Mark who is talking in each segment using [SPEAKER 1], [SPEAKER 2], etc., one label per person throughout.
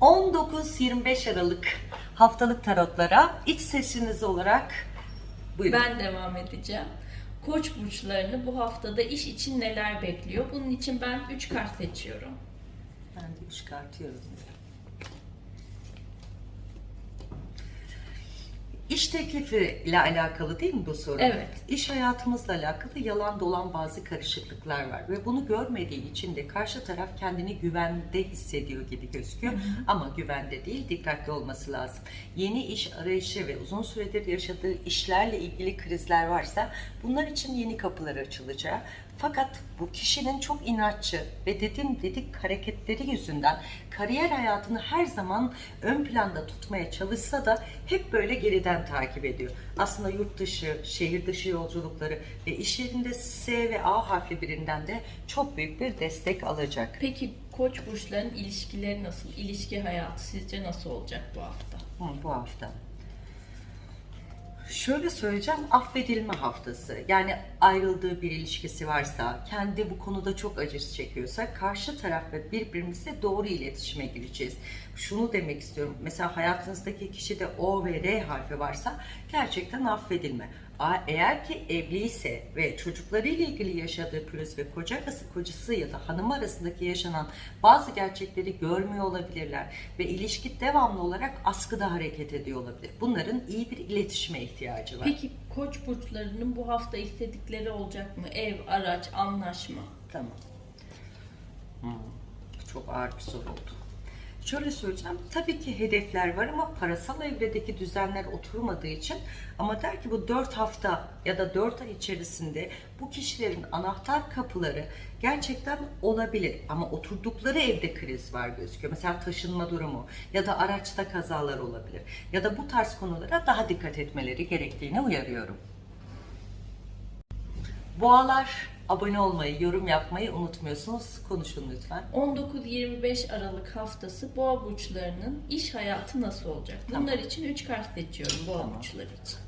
[SPEAKER 1] 19-25 Aralık haftalık tarotlara iç sesiniz olarak buyurun.
[SPEAKER 2] Ben devam edeceğim. Koç burçlarını bu haftada iş için neler bekliyor? Bunun için ben 3 kart seçiyorum.
[SPEAKER 1] Ben de çıkartıyorum. İş teklifi ile alakalı değil mi bu soru?
[SPEAKER 2] Evet.
[SPEAKER 1] İş hayatımızla alakalı yalan dolan bazı karışıklıklar var ve bunu görmediği için de karşı taraf kendini güvende hissediyor gibi gözüküyor ama güvende değil dikkatli olması lazım. Yeni iş arayışı ve uzun süredir yaşadığı işlerle ilgili krizler varsa bunlar için yeni kapılar açılacağı fakat bu kişinin çok inatçı ve dedim dedik hareketleri yüzünden kariyer hayatını her zaman ön planda tutmaya çalışsa da hep böyle geriden takip ediyor. Aslında yurt dışı, şehir dışı yolculukları ve iş yerinde S ve A harfli birinden de çok büyük bir destek alacak.
[SPEAKER 2] Peki koç burçlarının ilişkileri nasıl? İlişki hayatı sizce nasıl olacak bu hafta?
[SPEAKER 1] Hı, bu hafta. Şöyle söyleyeceğim, affedilme haftası. Yani ayrıldığı bir ilişkisi varsa, kendi bu konuda çok acısı çekiyorsa, karşı taraf ve birbirimizle doğru iletişime gireceğiz. Şunu demek istiyorum, mesela hayatınızdaki kişide O ve R harfi varsa gerçekten affedilme. Eğer ki evliyse ve çocuklarıyla ilgili yaşadığı pürüz ve kocası, kocası ya da hanım arasındaki yaşanan bazı gerçekleri görmüyor olabilirler ve ilişki devamlı olarak askıda hareket ediyor olabilir. Bunların iyi bir iletişime ihtiyacı var.
[SPEAKER 2] Peki koç burçlarının bu hafta istedikleri olacak mı? Ev, araç, anlaşma.
[SPEAKER 1] Tamam. Hmm, Çok ağır bir soru oldu. Şöyle söyleyeceğim. Tabii ki hedefler var ama parasal evredeki düzenler oturmadığı için ama der ki bu 4 hafta ya da 4 ay içerisinde bu kişilerin anahtar kapıları gerçekten olabilir ama oturdukları evde kriz var gözüküyor. Mesela taşınma durumu ya da araçta kazalar olabilir ya da bu tarz konulara daha dikkat etmeleri gerektiğini uyarıyorum. Boğalar abone olmayı, yorum yapmayı unutmuyorsunuz. Konuşun lütfen.
[SPEAKER 2] 19-25 Aralık haftası boğa burçlarının iş hayatı nasıl olacak? Bunlar için 3 kart seçiyorum boğa
[SPEAKER 1] Tamam.
[SPEAKER 2] burçları için.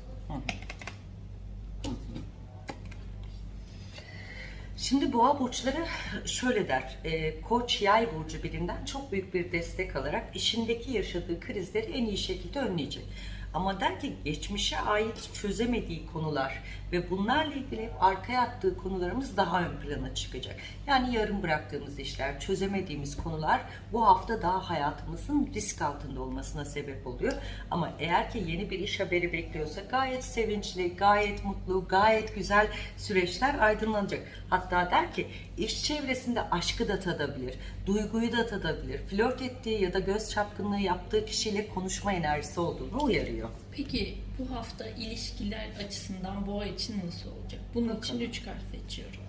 [SPEAKER 1] Şimdi boğa burçları şöyle der. e, Koç yay burcu birinden çok büyük bir destek alarak işindeki yaşadığı krizleri en iyi şekilde önleyecek. Ama der ki geçmişe ait çözemediği konular ve bunlarla ilgili hep arkaya attığı konularımız daha ön plana çıkacak. Yani yarım bıraktığımız işler, çözemediğimiz konular bu hafta daha hayatımızın risk altında olmasına sebep oluyor. Ama eğer ki yeni bir iş haberi bekliyorsa gayet sevinçli, gayet mutlu, gayet güzel süreçler aydınlanacak. Hatta der ki iş çevresinde aşkı da tadabilir, duyguyu da tadabilir. Flört ettiği ya da göz çapkınlığı yaptığı kişiyle konuşma enerjisi olduğunu uyarıyor.
[SPEAKER 2] Peki bu hafta ilişkiler açısından boğa için nasıl olacak? Bunun için
[SPEAKER 1] Bakalım.
[SPEAKER 2] 3 kart seçiyorum.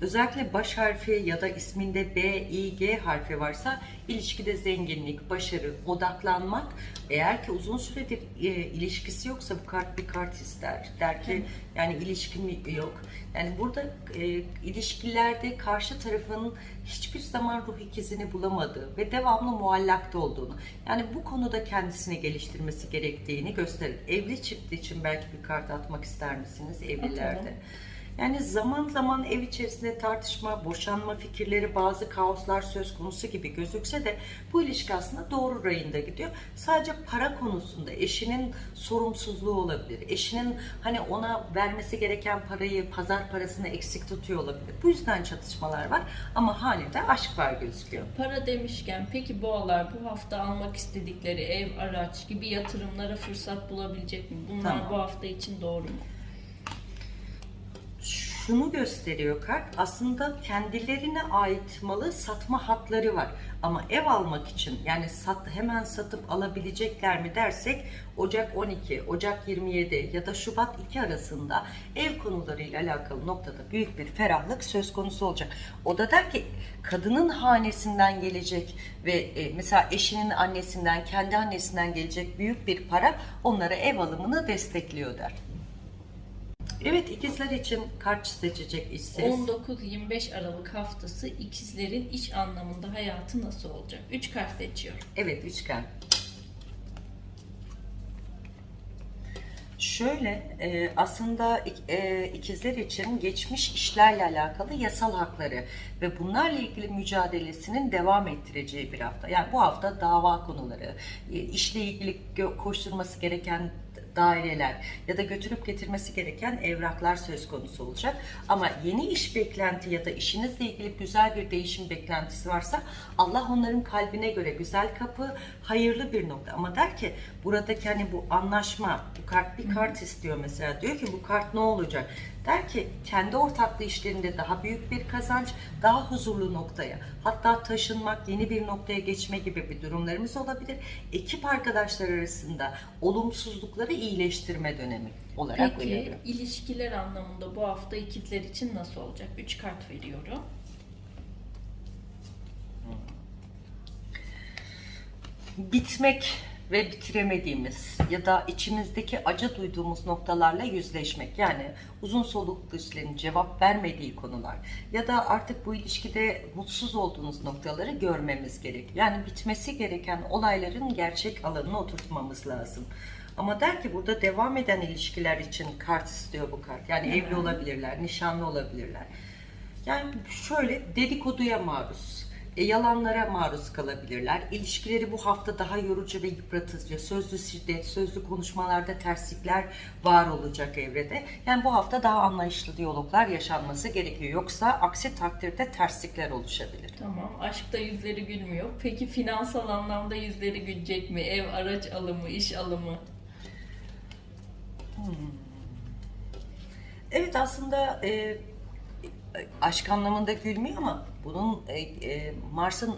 [SPEAKER 1] Özellikle baş harfi ya da isminde B, I, G harfi varsa ilişkide zenginlik, başarı, odaklanmak. Eğer ki uzun süredir e, ilişkisi yoksa bu kart bir kart ister. Der ki yani ilişkim yok. Yani burada e, ilişkilerde karşı tarafın hiçbir zaman ruh ikizini bulamadığı ve devamlı muallakta olduğunu. Yani bu konuda kendisini geliştirmesi gerektiğini gösterir. Evli çift için belki bir kart atmak ister misiniz evlilerde?
[SPEAKER 2] Atalım.
[SPEAKER 1] Yani zaman zaman ev içerisinde tartışma, boşanma fikirleri, bazı kaoslar söz konusu gibi gözükse de bu ilişki aslında doğru rayında gidiyor. Sadece para konusunda eşinin sorumsuzluğu olabilir. Eşinin hani ona vermesi gereken parayı, pazar parasını eksik tutuyor olabilir. Bu yüzden çatışmalar var ama hanede aşk var gözüküyor.
[SPEAKER 2] Para demişken peki boğalar bu hafta almak istedikleri ev, araç gibi yatırımlara fırsat bulabilecek mi? Bunlar
[SPEAKER 1] Tamam.
[SPEAKER 2] bu hafta için doğru mu?
[SPEAKER 1] Şunu gösteriyor kart. Aslında kendilerine ait malı satma hatları var. Ama ev almak için yani sat, hemen satıp alabilecekler mi dersek Ocak 12, Ocak 27 ya da Şubat 2 arasında ev konularıyla alakalı noktada büyük bir ferahlık söz konusu olacak. O da der ki kadının hanesinden gelecek ve e, mesela eşinin annesinden, kendi annesinden gelecek büyük bir para onlara ev alımını destekliyor der. Evet ikizler için kart seçecek işsiz.
[SPEAKER 2] 19-25 Aralık haftası ikizlerin iş anlamında hayatı nasıl olacak? 3 kart seçiyorum.
[SPEAKER 1] Evet üçgen. Şöyle e, aslında e, ikizler için geçmiş işlerle alakalı yasal hakları ve bunlarla ilgili mücadelesinin devam ettireceği bir hafta. Yani bu hafta dava konuları, e, işle ilgili koşturması gereken daireler ya da götürüp getirmesi gereken evraklar söz konusu olacak. Ama yeni iş beklenti ya da işinizle ilgili güzel bir değişim beklentisi varsa Allah onların kalbine göre güzel kapı, hayırlı bir nokta. Ama der ki buradaki hani bu anlaşma, bu kart bir kart istiyor mesela. Diyor ki bu kart ne olacak? Der ki kendi ortaklı işlerinde daha büyük bir kazanç, daha huzurlu noktaya, hatta taşınmak, yeni bir noktaya geçme gibi bir durumlarımız olabilir. Ekip arkadaşlar arasında olumsuzlukları iyileştirme dönemi olarak
[SPEAKER 2] Peki
[SPEAKER 1] uyarıyor.
[SPEAKER 2] ilişkiler anlamında bu hafta ikizler için nasıl olacak? 3 kart veriyorum.
[SPEAKER 1] bitmek ve bitiremediğimiz ya da içimizdeki acı duyduğumuz noktalarla yüzleşmek. Yani uzun soluklu ilişkilerin cevap vermediği konular ya da artık bu ilişkide mutsuz olduğunuz noktaları görmemiz gerekiyor. Yani bitmesi gereken olayların gerçek alanına oturtmamız lazım. Ama der ki burada devam eden ilişkiler için kart istiyor bu kart. Yani evli olabilirler, nişanlı olabilirler. Yani şöyle dedikoduya maruz, yalanlara maruz kalabilirler. İlişkileri bu hafta daha yorucu ve yıpratıcı, sözlü şiddet, sözlü konuşmalarda terslikler var olacak evrede. Yani bu hafta daha anlayışlı diyaloglar yaşanması gerekiyor. Yoksa aksi takdirde terslikler oluşabilir.
[SPEAKER 2] Tamam. Aşkta yüzleri gülmüyor. Peki finansal anlamda yüzleri gülecek mi? Ev, araç alımı, iş alımı.
[SPEAKER 1] Evet aslında e, aşk anlamında gülmüyor ama bunun e, e, Mars'ın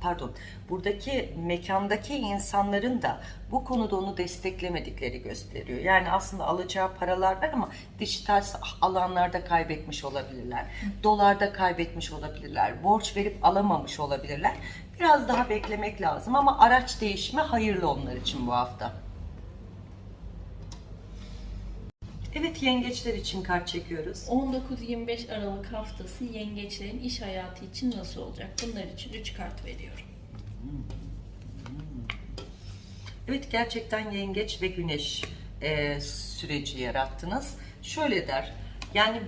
[SPEAKER 1] pardon buradaki mekandaki insanların da bu konuda onu desteklemedikleri gösteriyor. Yani aslında alacağı paralar var ama dijital alanlarda kaybetmiş olabilirler. Dolarda kaybetmiş olabilirler. Borç verip alamamış olabilirler. Biraz daha beklemek lazım ama araç değişimi hayırlı onlar için bu hafta. Evet yengeçler için kart çekiyoruz.
[SPEAKER 2] 19-25 Aralık haftası yengeçlerin iş hayatı için nasıl olacak? Bunlar için 3 kart veriyorum.
[SPEAKER 1] Evet gerçekten yengeç ve güneş e, süreci yarattınız. Şöyle der, yani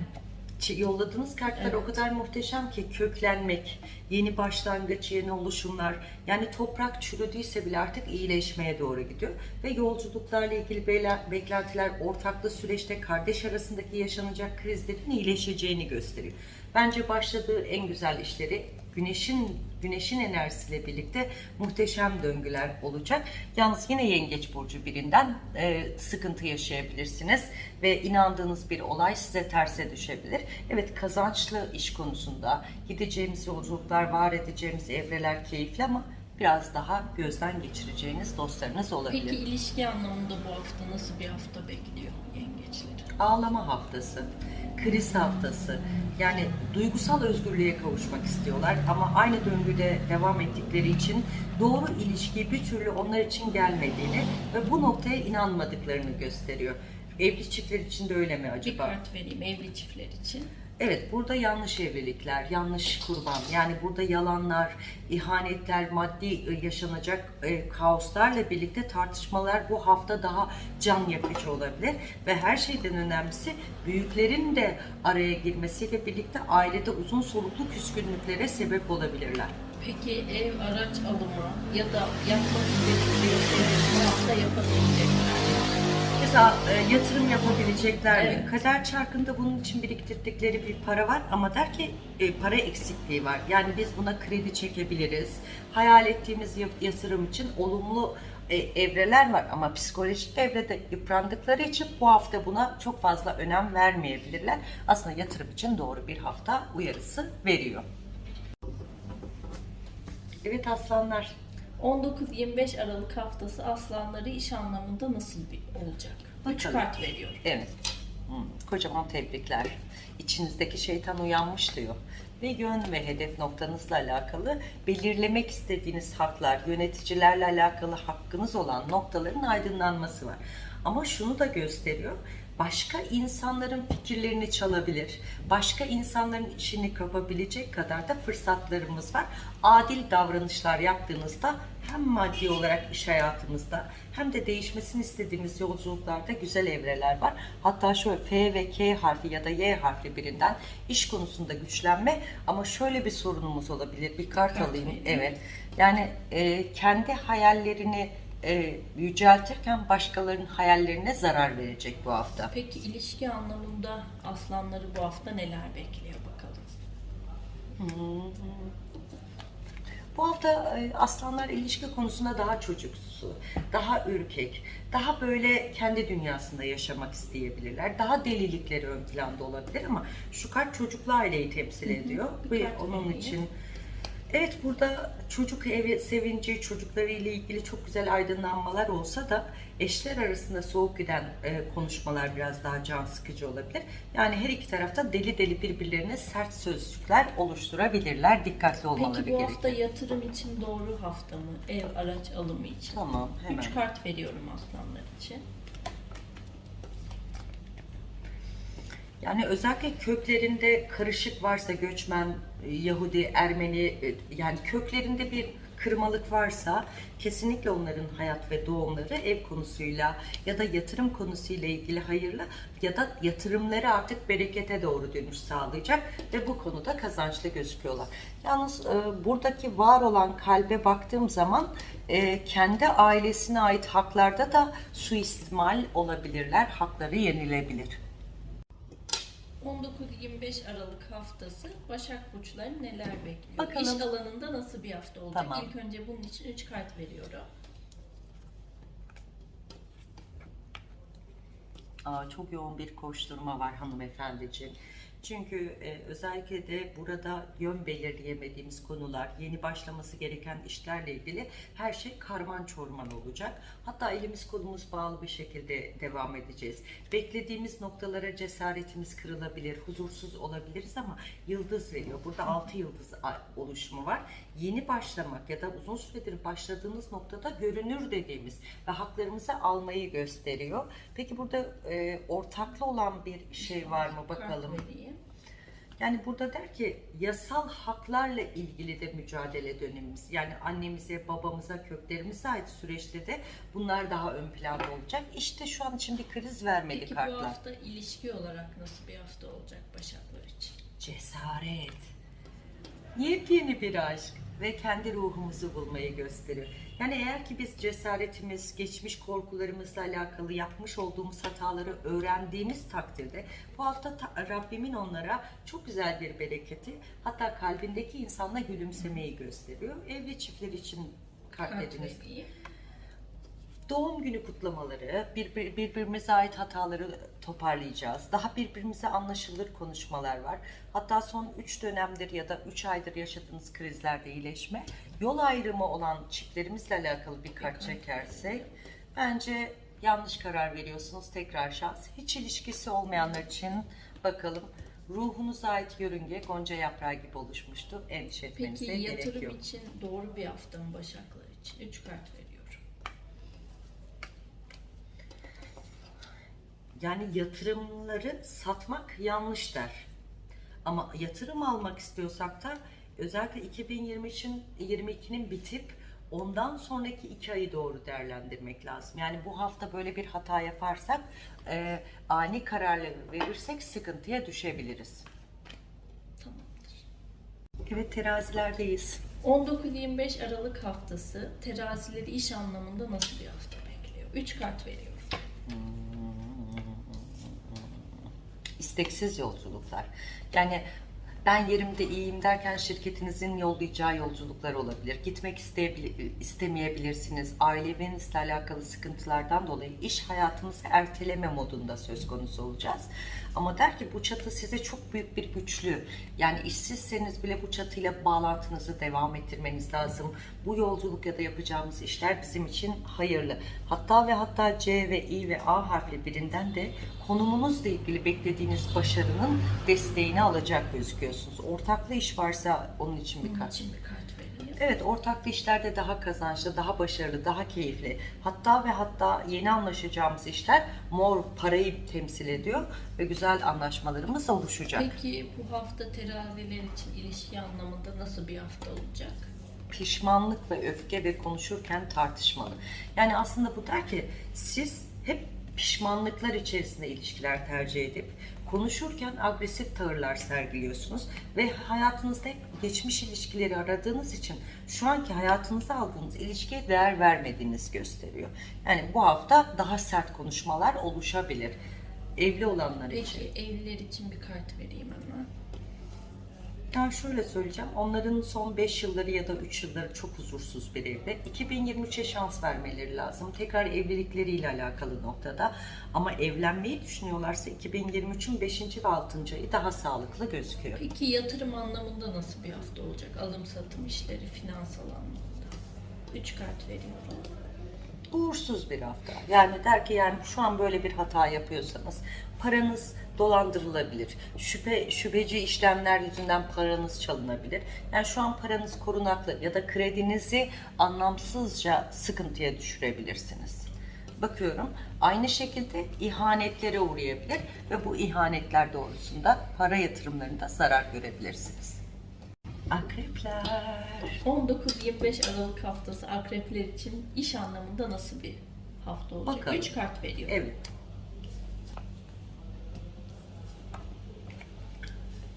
[SPEAKER 1] yolladığınız kartlar o
[SPEAKER 2] Evet.
[SPEAKER 1] kadar muhteşem ki köklenmek, yeni başlangıç, yeni oluşumlar. Yani toprak çürüdüyse bile artık iyileşmeye doğru gidiyor. Ve yolculuklarla ilgili beklentiler ortaklı süreçte kardeş arasındaki yaşanacak krizlerin iyileşeceğini gösteriyor. Bence başladığı en güzel işleri güneşin güneşin enerjisiyle birlikte muhteşem döngüler olacak. Yalnız yine yengeç burcu birinden e, sıkıntı yaşayabilirsiniz ve inandığınız bir olay size terse düşebilir. Evet kazançlı iş konusunda gideceğimiz yolculuklar, var edeceğimiz evreler keyifli ama biraz daha gözden geçireceğiniz dostlarınız olabilir.
[SPEAKER 2] Peki ilişki anlamında bu hafta nasıl bir hafta bekliyor yengeçleri?
[SPEAKER 1] ağlama haftası, kriz haftası. Yani duygusal özgürlüğe kavuşmak istiyorlar ama aynı döngüde devam ettikleri için doğru ilişki bir türlü onlar için gelmediğini ve bu noktaya inanmadıklarını gösteriyor. Evli çiftler için de öyle mi
[SPEAKER 2] Bir
[SPEAKER 1] acaba?
[SPEAKER 2] kart vereyim evli çiftler için.
[SPEAKER 1] Evet, burada yanlış evlilikler, yanlış kurban, yani burada yalanlar, ihanetler, maddi e, yaşanacak e, kaoslarla birlikte tartışmalar bu hafta daha can yakıcı olabilir. Ve her şeyden önemlisi büyüklerin de araya girmesiyle birlikte ailede uzun soluklu küskünlüklere sebep olabilirler.
[SPEAKER 2] Peki ev, araç alımı ya da yapmak istedikleri şeyleri bu hafta yapabilecekler?
[SPEAKER 1] Mesela e, yatırım yapabilecekler mi?
[SPEAKER 2] Evet.
[SPEAKER 1] Kader çarkında bunun için biriktirdikleri bir para var ama der ki e, para eksikliği var. Yani biz buna kredi çekebiliriz. Hayal ettiğimiz yatırım için olumlu e, evreler var ama psikolojik evrede yıprandıkları için bu hafta buna çok fazla önem vermeyebilirler. Aslında yatırım için doğru bir hafta uyarısı veriyor. Evet aslanlar.
[SPEAKER 2] 19-25 Aralık haftası aslanları iş anlamında nasıl bir olacak? 3
[SPEAKER 1] Bakalım.
[SPEAKER 2] kart veriyorum.
[SPEAKER 1] Evet. Hmm, kocaman tebrikler. İçinizdeki şeytan uyanmış diyor. Ve yön ve hedef noktanızla alakalı belirlemek istediğiniz haklar, yöneticilerle alakalı hakkınız olan noktaların aydınlanması var. Ama şunu da gösteriyor. Başka insanların fikirlerini çalabilir, başka insanların işini kapabilecek kadar da fırsatlarımız var. Adil davranışlar yaptığınızda hem maddi olarak iş hayatımızda hem de değişmesini istediğimiz yolculuklarda güzel evreler var. Hatta şöyle F ve K harfi ya da Y harfi birinden iş konusunda güçlenme ama şöyle bir sorunumuz olabilir. Bir kart alayım. Evet. Yani e, kendi hayallerini e, yüceltirken başkalarının hayallerine zarar verecek bu hafta.
[SPEAKER 2] Peki ilişki anlamında aslanları bu hafta neler bekliyor bakalım.
[SPEAKER 1] Bu hafta e, aslanlar ilişki konusunda daha çocuksu, daha ürkek, daha böyle kendi dünyasında yaşamak isteyebilirler. Daha delilikleri ön planda olabilir ama şu kart çocuklu aileyi temsil ediyor.
[SPEAKER 2] Bir
[SPEAKER 1] Ve
[SPEAKER 2] kart
[SPEAKER 1] onun için Evet burada çocuk evi sevinci, çocukları ile ilgili çok güzel aydınlanmalar olsa da eşler arasında soğuk giden e, konuşmalar biraz daha can sıkıcı olabilir. Yani her iki tarafta deli deli birbirlerine sert sözcükler oluşturabilirler. Dikkatli olmaları
[SPEAKER 2] Peki bu
[SPEAKER 1] gerekiyor.
[SPEAKER 2] hafta yatırım için doğru hafta mı? Ev araç alımı için.
[SPEAKER 1] Tamam hemen.
[SPEAKER 2] Üç kart veriyorum aslanlar için.
[SPEAKER 1] Yani özellikle köklerinde karışık varsa göçmen, e, Yahudi, Ermeni e, yani köklerinde bir kırmalık varsa kesinlikle onların hayat ve doğumları ev konusuyla ya da yatırım konusuyla ilgili hayırlı ya da yatırımları artık berekete doğru dönüş sağlayacak ve bu konuda kazançlı gözüküyorlar. Yalnız e, buradaki var olan kalbe baktığım zaman e, kendi ailesine ait haklarda da suistimal olabilirler, hakları yenilebilir.
[SPEAKER 2] 19-25 Aralık haftası Başak Burçları neler bekliyor?
[SPEAKER 1] Bakalım.
[SPEAKER 2] İş alanında nasıl bir hafta olacak?
[SPEAKER 1] Tamam.
[SPEAKER 2] İlk önce bunun için 3 kart veriyorum.
[SPEAKER 1] Aa, çok yoğun bir koşturma var hanımefendiciğim. Çünkü e, özellikle de burada yön belirleyemediğimiz konular, yeni başlaması gereken işlerle ilgili her şey karman çorman olacak. Hatta elimiz kolumuz bağlı bir şekilde devam edeceğiz. Beklediğimiz noktalara cesaretimiz kırılabilir, huzursuz olabiliriz ama yıldız veriyor. Burada altı yıldız a- oluşumu var. Yeni başlamak ya da uzun süredir başladığınız noktada görünür dediğimiz ve haklarımızı almayı gösteriyor. Peki burada e, ortaklı olan bir şey var mı bakalım.
[SPEAKER 2] Kart vereyim.
[SPEAKER 1] Yani burada der ki yasal haklarla ilgili de mücadele dönemimiz. Yani annemize, babamıza, köklerimize ait süreçte de bunlar daha ön planda olacak. İşte şu an için bir kriz vermedi
[SPEAKER 2] Peki bu
[SPEAKER 1] kartlar.
[SPEAKER 2] hafta ilişki olarak nasıl bir hafta olacak Başaklar için?
[SPEAKER 1] Cesaret. Yepyeni bir aşk ve kendi ruhumuzu bulmayı gösteriyor. Yani eğer ki biz cesaretimiz, geçmiş korkularımızla alakalı yapmış olduğumuz hataları öğrendiğimiz takdirde bu hafta ta- Rabbimin onlara çok güzel bir bereketi hatta kalbindeki insanla gülümsemeyi gösteriyor. Evli çiftler için kalpleriniz
[SPEAKER 2] vereyim.
[SPEAKER 1] Doğum günü kutlamaları, bir, birbirimize ait hataları toparlayacağız. Daha birbirimize anlaşılır konuşmalar var. Hatta son 3 dönemdir ya da 3 aydır yaşadığınız krizlerde iyileşme, yol ayrımı olan çiftlerimizle alakalı bir
[SPEAKER 2] kart
[SPEAKER 1] çekersek bence yanlış karar veriyorsunuz. Tekrar şans. Hiç ilişkisi olmayanlar için bakalım. Ruhunuza ait yörünge gonca yaprağı gibi oluşmuştu. Endişe etmenize
[SPEAKER 2] Peki
[SPEAKER 1] gerek
[SPEAKER 2] yatırım
[SPEAKER 1] yok.
[SPEAKER 2] için doğru bir hafta mı Başaklar için? 3 kart veriyorum.
[SPEAKER 1] Yani yatırımları satmak yanlış der. Ama yatırım almak istiyorsak da özellikle 2023'ün 22'nin bitip ondan sonraki iki ayı doğru değerlendirmek lazım. Yani bu hafta böyle bir hata yaparsak e, ani kararları verirsek sıkıntıya düşebiliriz.
[SPEAKER 2] Tamamdır.
[SPEAKER 1] Evet terazilerdeyiz.
[SPEAKER 2] 19-25 Aralık haftası terazileri iş anlamında nasıl bir hafta bekliyor? 3 kart veriyorum.
[SPEAKER 1] İsteksiz yolculuklar. Yani ben yerimde iyiyim derken şirketinizin yollayacağı yolculuklar olabilir. Gitmek istemeyebilirsiniz. Ailevinizle alakalı sıkıntılardan dolayı iş hayatınızı erteleme modunda söz konusu olacağız. Ama der ki bu çatı size çok büyük bir güçlü. Yani işsizseniz bile bu çatıyla bağlantınızı devam ettirmeniz lazım. Bu yolculuk ya da yapacağımız işler bizim için hayırlı. Hatta ve hatta C ve I ve A harfli birinden de konumunuzla ilgili beklediğiniz başarının desteğini alacak gözüküyorsunuz. Ortaklı iş varsa onun için bir kart.
[SPEAKER 2] için bir kart vereyim.
[SPEAKER 1] Evet, ortaklı işlerde daha kazançlı, daha başarılı, daha keyifli. Hatta ve hatta yeni anlaşacağımız işler mor parayı temsil ediyor ve güzel anlaşmalarımız oluşacak.
[SPEAKER 2] Peki bu hafta teraziler için ilişki anlamında nasıl bir hafta olacak?
[SPEAKER 1] pişmanlık ve öfke ve konuşurken tartışmalı. Yani aslında bu der ki siz hep pişmanlıklar içerisinde ilişkiler tercih edip konuşurken agresif tavırlar sergiliyorsunuz ve hayatınızda hep geçmiş ilişkileri aradığınız için şu anki hayatınıza aldığınız ilişkiye değer vermediğiniz gösteriyor. Yani bu hafta daha sert konuşmalar oluşabilir. Evli olanlar için.
[SPEAKER 2] Peki evliler için bir kart vereyim hemen.
[SPEAKER 1] Yani şöyle söyleyeceğim, onların son 5 yılları ya da 3 yılları çok huzursuz bir evde. 2023'e şans vermeleri lazım. Tekrar evlilikleriyle alakalı noktada. Ama evlenmeyi düşünüyorlarsa 2023'ün 5. ve 6. ayı daha sağlıklı gözüküyor.
[SPEAKER 2] Peki yatırım anlamında nasıl bir hafta olacak? Alım satım işleri, finansal anlamda. Üç kart veriyorum.
[SPEAKER 1] Uğursuz bir hafta. Yani der ki yani şu an böyle bir hata yapıyorsanız paranız dolandırılabilir. Şüphe şüpheci işlemler yüzünden paranız çalınabilir. Yani şu an paranız korunaklı ya da kredinizi anlamsızca sıkıntıya düşürebilirsiniz. Bakıyorum aynı şekilde ihanetlere uğrayabilir ve bu ihanetler doğrusunda para yatırımlarında zarar görebilirsiniz. Akrepler.
[SPEAKER 2] 19-25 Aralık haftası akrepler için iş anlamında nasıl bir hafta olacak?
[SPEAKER 1] Bakalım.
[SPEAKER 2] Üç kart veriyorum.
[SPEAKER 1] Evet.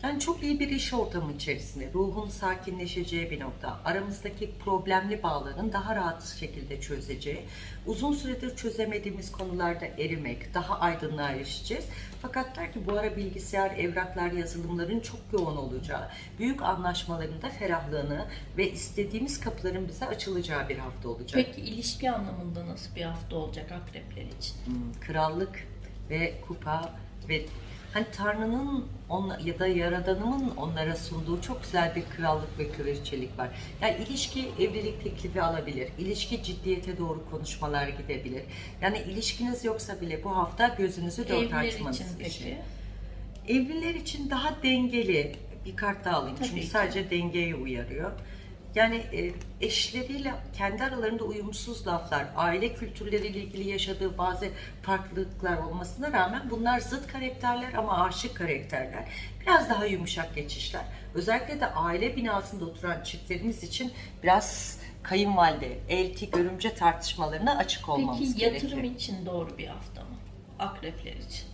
[SPEAKER 1] Yani çok iyi bir iş ortamı içerisinde ruhun sakinleşeceği bir nokta, aramızdaki problemli bağların daha rahat şekilde çözeceği, uzun süredir çözemediğimiz konularda erimek, daha aydınlığa erişeceğiz. Fakat der ki bu ara bilgisayar, evraklar, yazılımların çok yoğun olacağı, büyük anlaşmaların da ferahlığını ve istediğimiz kapıların bize açılacağı bir hafta olacak.
[SPEAKER 2] Peki ilişki anlamında nasıl bir hafta olacak akrepler için?
[SPEAKER 1] Hmm, krallık ve kupa ve hani Tanrı'nın ya da Yaradanımın onlara sunduğu çok güzel bir krallık ve kraliçelik var. Yani ilişki evlilik teklifi alabilir. İlişki ciddiyete doğru konuşmalar gidebilir. Yani ilişkiniz yoksa bile bu hafta gözünüzü dört
[SPEAKER 2] Evliler
[SPEAKER 1] açmanız
[SPEAKER 2] için peki?
[SPEAKER 1] Evliler için daha dengeli bir kart daha alayım.
[SPEAKER 2] Tabii
[SPEAKER 1] Çünkü
[SPEAKER 2] ki.
[SPEAKER 1] sadece dengeye uyarıyor. Yani e, eşleriyle kendi aralarında uyumsuz laflar, aile kültürleriyle ilgili yaşadığı bazı farklılıklar olmasına rağmen bunlar zıt karakterler ama aşık karakterler. Biraz daha yumuşak geçişler. Özellikle de aile binasında oturan çiftlerimiz için biraz kayınvalide, elti, görümce tartışmalarına açık olmamız
[SPEAKER 2] Peki
[SPEAKER 1] gerekiyor.
[SPEAKER 2] yatırım için doğru bir hafta mı? Akrepler için.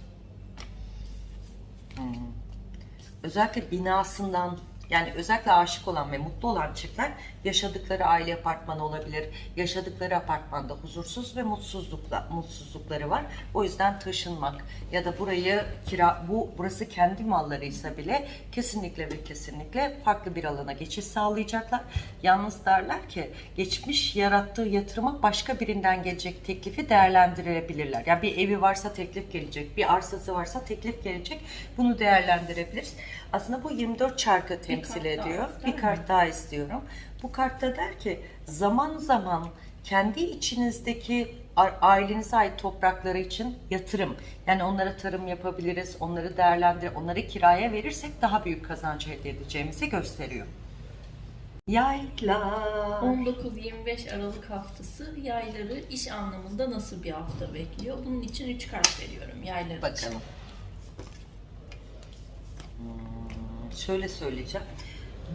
[SPEAKER 1] özellikle binasından yani özellikle aşık olan ve mutlu olan çiftler yaşadıkları aile apartmanı olabilir. Yaşadıkları apartmanda huzursuz ve mutsuzlukla mutsuzlukları var. O yüzden taşınmak ya da burayı kira bu burası kendi mallarıysa bile kesinlikle ve kesinlikle farklı bir alana geçiş sağlayacaklar. Yalnız derler ki geçmiş yarattığı yatırıma başka birinden gelecek teklifi değerlendirebilirler. Yani bir evi varsa teklif gelecek, bir arsası varsa teklif gelecek. Bunu değerlendirebiliriz. Aslında bu 24 çarkı temsil
[SPEAKER 2] daha,
[SPEAKER 1] ediyor.
[SPEAKER 2] değil
[SPEAKER 1] Bir kart daha istiyorum. Bu kartta der ki zaman zaman kendi içinizdeki ailenize ait toprakları için yatırım. Yani onlara tarım yapabiliriz, onları değerlendir, onları kiraya verirsek daha büyük kazanç elde edeceğimizi gösteriyor. Yaylar.
[SPEAKER 2] 19-25 Aralık haftası yayları iş anlamında nasıl bir hafta bekliyor? Bunun için 3 kart veriyorum yaylar.
[SPEAKER 1] Bakalım. Şöyle söyleyeceğim.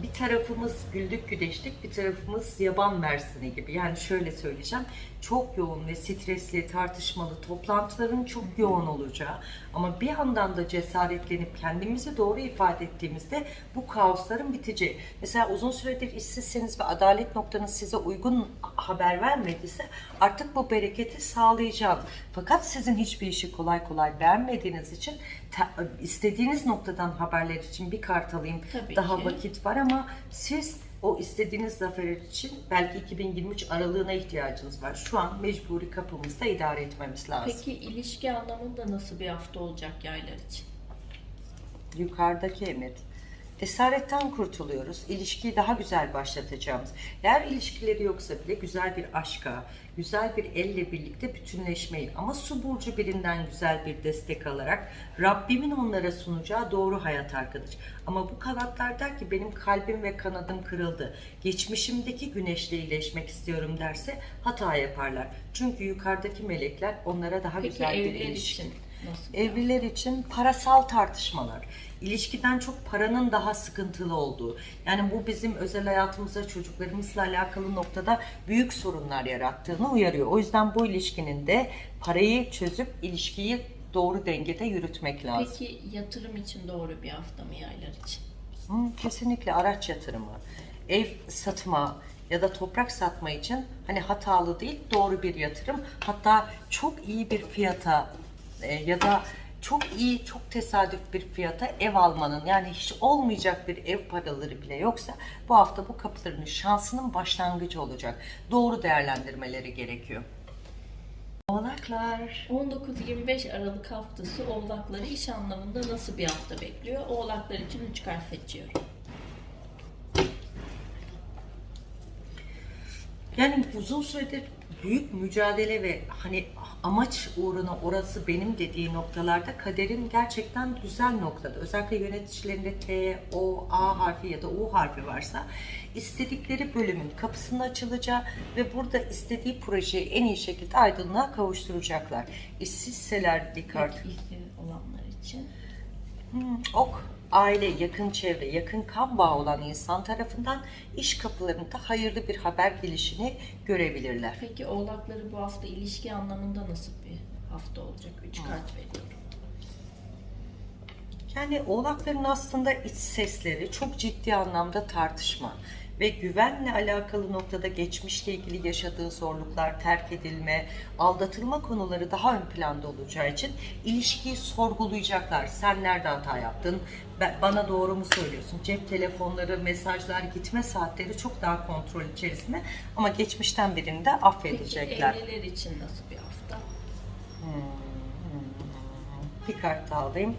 [SPEAKER 1] Bir tarafımız güldük güdeştik, bir tarafımız yaban mersini gibi. Yani şöyle söyleyeceğim. Çok yoğun ve stresli, tartışmalı, toplantıların çok yoğun olacağı ama bir yandan da cesaretlenip kendimizi doğru ifade ettiğimizde bu kaosların biteceği. Mesela uzun süredir işsizseniz ve adalet noktanız size uygun haber vermediyse artık bu bereketi sağlayacağım. Fakat sizin hiçbir işi kolay kolay beğenmediğiniz için te- istediğiniz noktadan haberler için bir kart alayım.
[SPEAKER 2] Tabii
[SPEAKER 1] Daha
[SPEAKER 2] ki.
[SPEAKER 1] vakit var ama siz o istediğiniz zafer için belki 2023 aralığına ihtiyacınız var. Şu an mecburi kapımızda idare etmemiz lazım.
[SPEAKER 2] Peki ilişki anlamında nasıl bir hafta olacak yaylar için?
[SPEAKER 1] Yukarıdaki emir. Esaretten kurtuluyoruz. İlişkiyi daha güzel başlatacağımız. Eğer ilişkileri yoksa bile güzel bir aşka, güzel bir elle birlikte bütünleşmeyi ama su burcu birinden güzel bir destek alarak Rabbimin onlara sunacağı doğru hayat arkadaş. Ama bu kanatlar der ki benim kalbim ve kanadım kırıldı. Geçmişimdeki güneşle iyileşmek istiyorum derse hata yaparlar. Çünkü yukarıdaki melekler onlara daha
[SPEAKER 2] Peki
[SPEAKER 1] güzel bir ilişki.
[SPEAKER 2] için nasıl?
[SPEAKER 1] Evliler için parasal tartışmalar, ilişkiden çok paranın daha sıkıntılı olduğu. Yani bu bizim özel hayatımıza, çocuklarımızla alakalı noktada büyük sorunlar yarattığını uyarıyor. O yüzden bu ilişkinin de parayı çözüp ilişkiyi doğru dengede yürütmek lazım.
[SPEAKER 2] Peki yatırım için doğru bir hafta mı yaylar için?
[SPEAKER 1] Hı, kesinlikle araç yatırımı, ev satma ya da toprak satma için hani hatalı değil doğru bir yatırım. Hatta çok iyi bir fiyata e, ya da çok iyi, çok tesadüf bir fiyata ev almanın yani hiç olmayacak bir ev paraları bile yoksa bu hafta bu kapıların şansının başlangıcı olacak. Doğru değerlendirmeleri gerekiyor. Oğlaklar.
[SPEAKER 2] 19-25 Aralık haftası oğlakları iş anlamında nasıl bir hafta bekliyor? Oğlaklar için 3 kart seçiyorum.
[SPEAKER 1] Yani uzun süredir büyük mücadele ve hani amaç uğruna orası benim dediği noktalarda kaderin gerçekten güzel noktada. Özellikle yöneticilerinde T, O, A harfi ya da U harfi varsa istedikleri bölümün kapısının açılacağı ve burada istediği projeyi en iyi şekilde aydınlığa kavuşturacaklar. İşsizseler bir kart.
[SPEAKER 2] Peki olanlar için.
[SPEAKER 1] Hmm, ok, aile, yakın çevre, yakın kan bağı olan insan tarafından iş kapılarında hayırlı bir haber gelişini görebilirler.
[SPEAKER 2] Peki oğlakları bu hafta ilişki anlamında nasıl bir hafta olacak? 3 kart veriyorum.
[SPEAKER 1] Yani oğlakların aslında iç sesleri çok ciddi anlamda tartışma ve güvenle alakalı noktada geçmişle ilgili yaşadığı zorluklar, terk edilme, aldatılma konuları daha ön planda olacağı için ilişkiyi sorgulayacaklar. Sen nerede hata yaptın? Ben- Bana doğru mu söylüyorsun? Cep telefonları, mesajlar, gitme saatleri çok daha kontrol içerisinde ama geçmişten birini de
[SPEAKER 2] Peki
[SPEAKER 1] affedecekler.
[SPEAKER 2] evliler için nasıl bir hafta?
[SPEAKER 1] Bir kart daha alayım.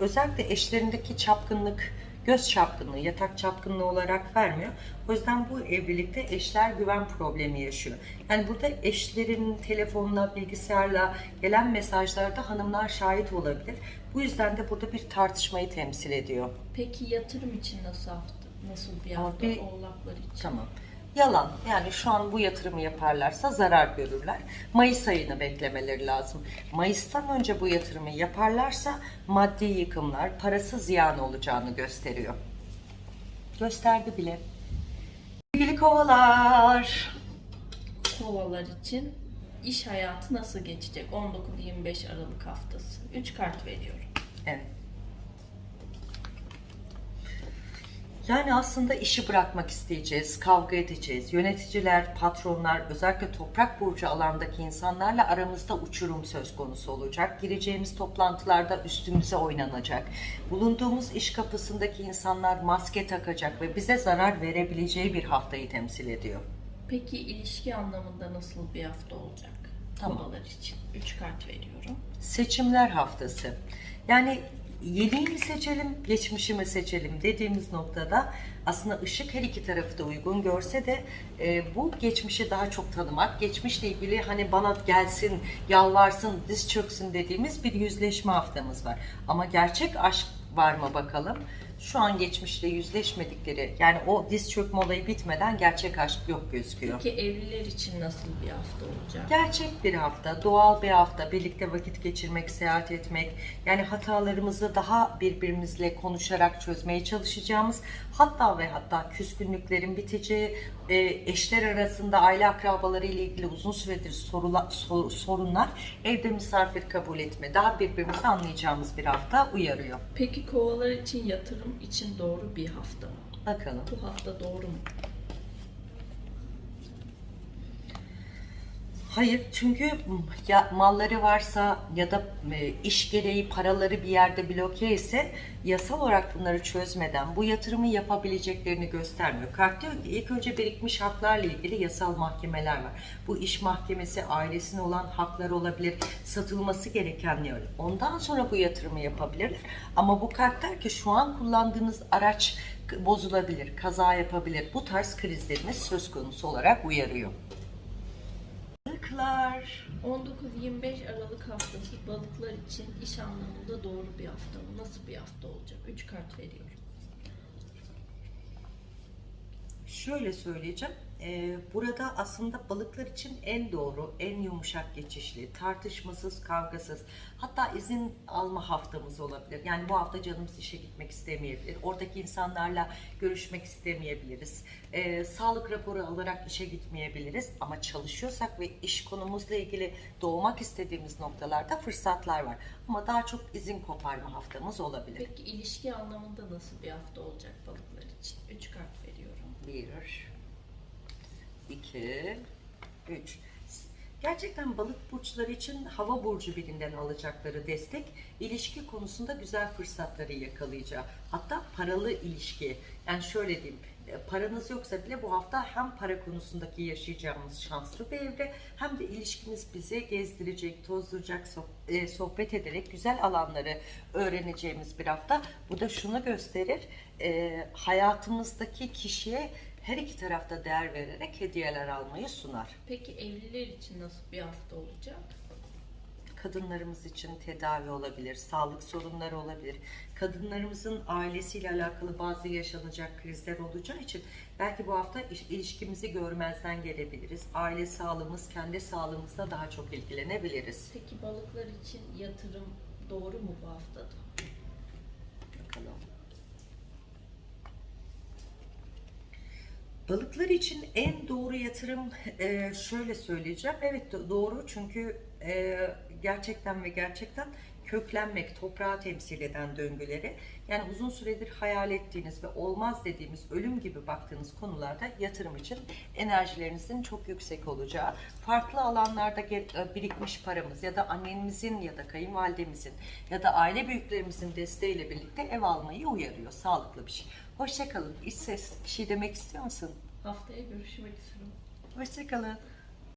[SPEAKER 1] Özellikle eşlerindeki çapkınlık, göz çapkınlığı, yatak çapkınlığı olarak vermiyor. O yüzden bu evlilikte eşler güven problemi yaşıyor. Yani burada eşlerin telefonla, bilgisayarla gelen mesajlarda hanımlar şahit olabilir. Bu yüzden de burada bir tartışmayı temsil ediyor.
[SPEAKER 2] Peki yatırım için nasıl hafta? Nasıl bir hafta
[SPEAKER 1] bir-
[SPEAKER 2] oğlaklar için?
[SPEAKER 1] Tamam. Yalan. Yani şu an bu yatırımı yaparlarsa zarar görürler. Mayıs ayını beklemeleri lazım. Mayıs'tan önce bu yatırımı yaparlarsa maddi yıkımlar, parası ziyan olacağını gösteriyor. Gösterdi bile. Sevgili kovalar.
[SPEAKER 2] Kovalar için iş hayatı nasıl geçecek? 19-25 Aralık haftası. 3 kart veriyorum.
[SPEAKER 1] Evet. Yani aslında işi bırakmak isteyeceğiz, kavga edeceğiz. Yöneticiler, patronlar, özellikle toprak burcu alandaki insanlarla aramızda uçurum söz konusu olacak. Gireceğimiz toplantılarda üstümüze oynanacak. Bulunduğumuz iş kapısındaki insanlar maske takacak ve bize zarar verebileceği bir haftayı temsil ediyor.
[SPEAKER 2] Peki ilişki anlamında nasıl bir hafta olacak?
[SPEAKER 1] Tamam.
[SPEAKER 2] Kovalar için 3 kart veriyorum.
[SPEAKER 1] seçimler haftası. Yani yeniyi mi seçelim, geçmişi mi seçelim dediğimiz noktada aslında ışık her iki tarafı da uygun görse de e, bu geçmişi daha çok tanımak, geçmişle ilgili hani bana gelsin, yalvarsın, diz çöksün dediğimiz bir yüzleşme haftamız var. Ama gerçek aşk var mı bakalım? Şu an geçmişle yüzleşmedikleri, yani o diz çökme olayı bitmeden gerçek aşk yok gözüküyor.
[SPEAKER 2] Peki evliler için nasıl bir hafta olacak?
[SPEAKER 1] Gerçek bir hafta, doğal bir hafta, birlikte vakit geçirmek, seyahat etmek, yani hatalarımızı daha birbirimizle konuşarak çözmeye çalışacağımız, hatta ve hatta küskünlüklerin biteceği, e, eşler arasında aile akrabaları ile ilgili uzun süredir sorula- sor- sorunlar, evde misafir kabul etme, daha birbirimizi anlayacağımız bir hafta uyarıyor.
[SPEAKER 2] Peki kovalar için yatırım için doğru bir hafta mı?
[SPEAKER 1] Bakalım.
[SPEAKER 2] Bu hafta doğru mu?
[SPEAKER 1] Hayır çünkü ya malları varsa ya da e, iş gereği paraları bir yerde bloke ise yasal olarak bunları çözmeden bu yatırımı yapabileceklerini göstermiyor. Kart diyor ki ilk önce birikmiş haklarla ilgili yasal mahkemeler var. Bu iş mahkemesi ailesine olan haklar olabilir, satılması gerekenler. Ondan sonra bu yatırımı yapabilirler. Ama bu kart der ki şu an kullandığınız araç bozulabilir, kaza yapabilir. Bu tarz krizleriniz söz konusu olarak uyarıyor. Balıklar.
[SPEAKER 2] 19-25 Aralık haftası balıklar için iş anlamında doğru bir hafta mı? Nasıl bir hafta olacak? 3 kart veriyorum.
[SPEAKER 1] Şöyle söyleyeceğim. Ee, burada aslında balıklar için en doğru, en yumuşak geçişli, tartışmasız, kavgasız, hatta izin alma haftamız olabilir. Yani bu hafta canımız işe gitmek istemeyebilir. Oradaki insanlarla görüşmek istemeyebiliriz. Ee, sağlık raporu alarak işe gitmeyebiliriz. Ama çalışıyorsak ve iş konumuzla ilgili doğmak istediğimiz noktalarda fırsatlar var. Ama daha çok izin koparma haftamız olabilir.
[SPEAKER 2] Peki ilişki anlamında nasıl bir hafta olacak balıklar için? 3 kart veriyorum.
[SPEAKER 1] Bir, iki, üç. Gerçekten balık burçları için hava burcu birinden alacakları destek ilişki konusunda güzel fırsatları yakalayacağı. Hatta paralı ilişki. Yani şöyle diyeyim e, paranız yoksa bile bu hafta hem para konusundaki yaşayacağımız şanslı bir evre hem de ilişkimiz bizi gezdirecek, tozduracak, e, sohbet ederek güzel alanları öğreneceğimiz bir hafta. Bu da şunu gösterir, e, hayatımızdaki kişiye her iki tarafta değer vererek hediyeler almayı sunar.
[SPEAKER 2] Peki evliler için nasıl bir hafta olacak?
[SPEAKER 1] Kadınlarımız için tedavi olabilir, sağlık sorunları olabilir. Kadınlarımızın ailesiyle alakalı bazı yaşanacak krizler olacağı için belki bu hafta iş- ilişkimizi görmezden gelebiliriz. Aile sağlığımız, kendi sağlığımızla daha çok ilgilenebiliriz.
[SPEAKER 2] Peki balıklar için yatırım doğru mu bu haftada?
[SPEAKER 1] Bakalım. Balıklar için en doğru yatırım e, şöyle söyleyeceğim. Evet do- doğru çünkü e, gerçekten ve gerçekten köklenmek, toprağı temsil eden döngüleri yani uzun süredir hayal ettiğiniz ve olmaz dediğimiz ölüm gibi baktığınız konularda yatırım için enerjilerinizin çok yüksek olacağı, farklı alanlarda e, birikmiş paramız ya da annemizin ya da kayınvalidemizin ya da aile büyüklerimizin desteğiyle birlikte ev almayı uyarıyor. Sağlıklı bir şey. Hoşçakalın. İç ses bir şey demek istiyor musun?
[SPEAKER 2] Haftaya görüşmek üzere.
[SPEAKER 1] Hoşçakalın.